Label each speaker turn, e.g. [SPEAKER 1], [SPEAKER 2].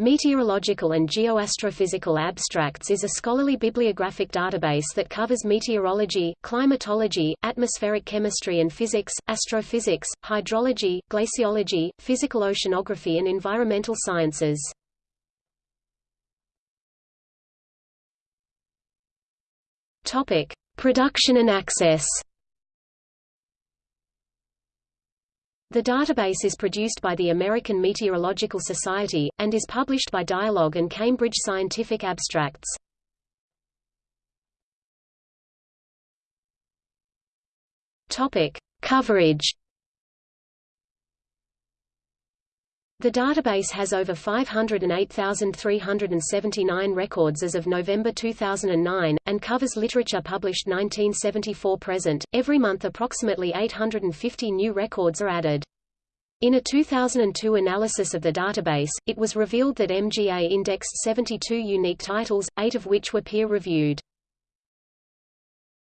[SPEAKER 1] Meteorological and Geoastrophysical Abstracts is a scholarly bibliographic database that covers meteorology, climatology, atmospheric chemistry and physics, astrophysics, hydrology, glaciology, physical oceanography and environmental sciences. Production and access. The database is produced by the American Meteorological Society, and is published by Dialog and Cambridge Scientific Abstracts. Topic. Coverage The database has over 508,379 records as of November 2009, and covers literature published 1974 present. Every month approximately 850 new records are added. In a 2002 analysis of the database, it was revealed that MGA indexed 72 unique titles, eight of which were peer-reviewed.